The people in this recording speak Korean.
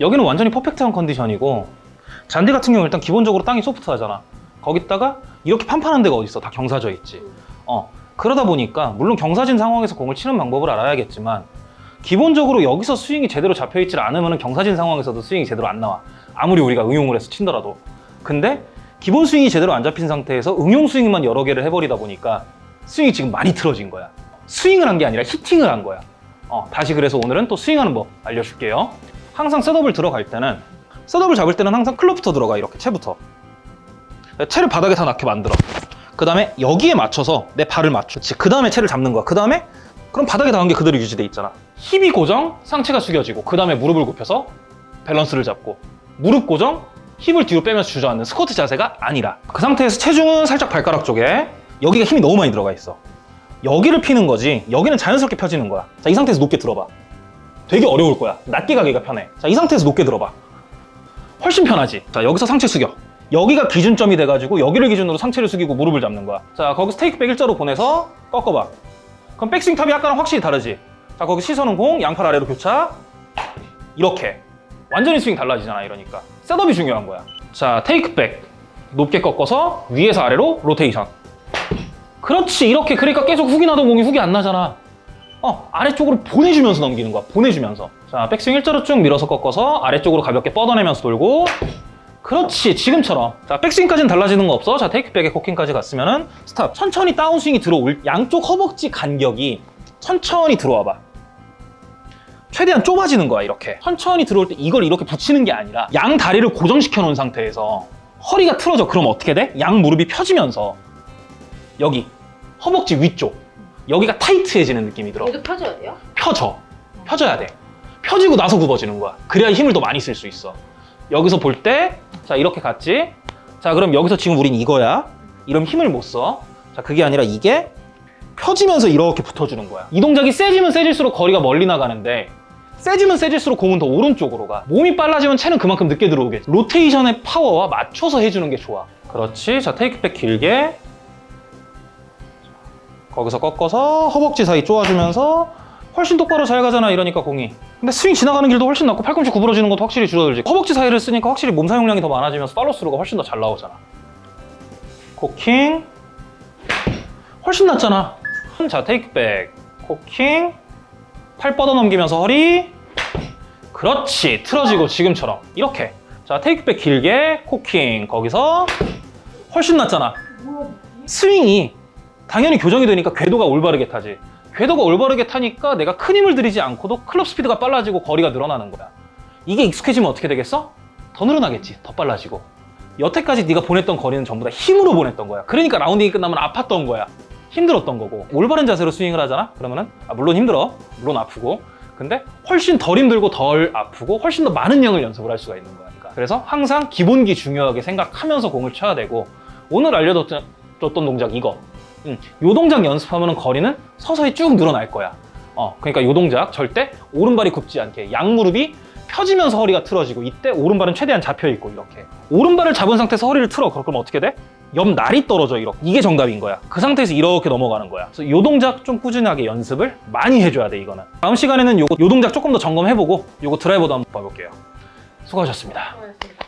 여기는 완전히 퍼펙트한 컨디션이고 잔디 같은 경우 일단 기본적으로 땅이 소프트하잖아. 거기다가 이렇게 판판한 데가 어딨어? 다 경사져 있지. 어 그러다 보니까 물론 경사진 상황에서 공을 치는 방법을 알아야겠지만 기본적으로 여기서 스윙이 제대로 잡혀있질 않으면 경사진 상황에서도 스윙이 제대로 안 나와. 아무리 우리가 응용을 해서 친더라도. 근데 기본 스윙이 제대로 안 잡힌 상태에서 응용 스윙만 여러 개를 해버리다 보니까 스윙이 지금 많이 틀어진 거야. 스윙을 한 게 아니라 히팅을 한 거야. 어, 다시 그래서 오늘은 또 스윙하는 법 알려줄게요 항상 setup을 들어갈 때는 setup을 잡을 때는 항상 클럽부터 들어가 이렇게 채부터. 채를 바닥에 다 닿게 만들어. 그 다음에 여기에 맞춰서 내 발을 맞춰. 그 다음에 채를 잡는 거야. 그 다음에 그럼 바닥에 닿은 게 그대로 유지돼 있잖아. 힙이 고정, 상체가 숙여지고 그 다음에 무릎을 굽혀서 밸런스를 잡고. 무릎 고정, 힙을 뒤로 빼면서 주저앉는 스쿼트 자세가 아니라. 그 상태에서 체중은 살짝 발가락 쪽에 여기가 힘이 너무 많이 들어가 있어. 여기를 피는 거지. 여기는 자연스럽게 펴지는 거야. 자 이 상태에서 높게 들어봐 되게 어려울 거야. 낮게 가기가 편해. 자 이 상태에서 높게 들어봐. 훨씬 편하지. 자 여기서 상체 숙여. 여기가 기준점이 돼가지고 여기를 기준으로 상체를 숙이고 무릎을 잡는 거야. 자 거기서 테이크백 일자로 보내서 꺾어봐. 그럼 백스윙 top이 아까랑 확실히 다르지? 자 거기 시선은 공 양팔 아래로 교차. 이렇게. 완전히 스윙 달라지잖아 이러니까. setup이 중요한 거야. 자 테이크백. 높게 꺾어서 위에서 아래로 로테이션. 그렇지. 이렇게 그러니까 계속 훅이 나던 공이 훅이 안 나잖아 어 아래쪽으로 보내주면서 넘기는 거야. 보내주면서. 자 백스윙 일자로 쭉 밀어서 꺾어서 아래쪽으로 가볍게 뻗어내면서 돌고. 그렇지 지금처럼. 자 백스윙까지는 달라지는 거 없어. 자 테이크백에 코킹까지 갔으면 은 stop. 천천히 다운스윙이 들어올 양쪽 허벅지 간격이 천천히 들어와 봐. 최대한 좁아지는 거야 이렇게. 천천히 들어올 때 이걸 이렇게 붙이는 게 아니라 양 다리를 고정시켜 놓은 상태에서 허리가 틀어져. 그럼 어떻게 돼? 양 무릎이 펴지면서 여기 허벅지 위쪽 여기가 타이트해지는 느낌이 들어. 얘도 펴줘야 돼요? 펴져. 펴져야 돼. 펴지고 나서 굽어지는 거야. 그래야 힘을 더 많이 쓸 수 있어. 여기서 볼 때 자 이렇게 갔지? 자 그럼 여기서 지금 우린 이거야. 이러면 힘을 못써자 그게 아니라 이게 펴지면서 이렇게 붙어주는 거야. 이 동작이 세지면 세질수록 거리가 멀리 나가는데 세지면 세질수록 공은 더 오른쪽으로 가. 몸이 빨라지면 채는 그만큼 늦게 들어오겠지. 로테이션의 파워와 맞춰서 해주는 게 좋아. 그렇지? 자 테이크백 길게 거기서 꺾어서 허벅지 사이 쪼아주면서 훨씬 똑바로 잘 가잖아 이러니까 공이. 근데 스윙 지나가는 길도 훨씬 낫고 팔꿈치 구부러지는 것도 확실히 줄어들지. 허벅지 사이를 쓰니까 확실히 몸 사용량이 더 많아지면서 팔로스루가 훨씬 더 잘 나오잖아. 코킹. 훨씬 낫잖아. 자 테이크백. 코킹. 팔 뻗어 넘기면서 허리. 그렇지. 틀어지고 지금처럼. 이렇게. 자 테이크백 길게 코킹. 거기서 훨씬 낫잖아. 스윙이 당연히 교정이 되니까 궤도가 올바르게 타지. 궤도가 올바르게 타니까 내가 큰 힘을 들이지 않고도 클럽 스피드가 빨라지고 거리가 늘어나는 거야. 이게 익숙해지면 어떻게 되겠어? 더 늘어나겠지. 더 빨라지고. 여태까지 네가 보냈던 거리는 전부 다 힘으로 보냈던 거야. 그러니까 라운딩이 끝나면 아팠던 거야. 힘들었던 거고. 올바른 자세로 스윙을 하잖아? 그러면은 아, 물론 힘들어. 물론 아프고. 근데 훨씬 덜 힘들고 덜 아프고 훨씬 더 많은 양을 연습을 할 수가 있는 거니까. 그래서 항상 기본기 중요하게 생각하면서 공을 쳐야 되고. 오늘 알려줬던 동작 이거 음, 요 동작 연습하면 거리는 서서히 쭉 늘어날 거야. 어, 그러니까 요 동작 절대 오른발이 굽지 않게 양무릎이 펴지면서 허리가 틀어지고 이때 오른발은 최대한 잡혀있고 이렇게. 오른발을 잡은 상태에서 허리를 틀어. 그럼 어떻게 돼? 옆날이 떨어져 이렇게. 이게 정답인 거야. 그 상태에서 이렇게 넘어가는 거야. 그래서 요 동작 좀 꾸준하게 연습을 많이 해줘야 돼 이거는. 다음 시간에는 요거 요 동작 조금 더 점검해보고 요거 드라이버도 한번 봐볼게요. 수고하셨습니다. 고맙습니다.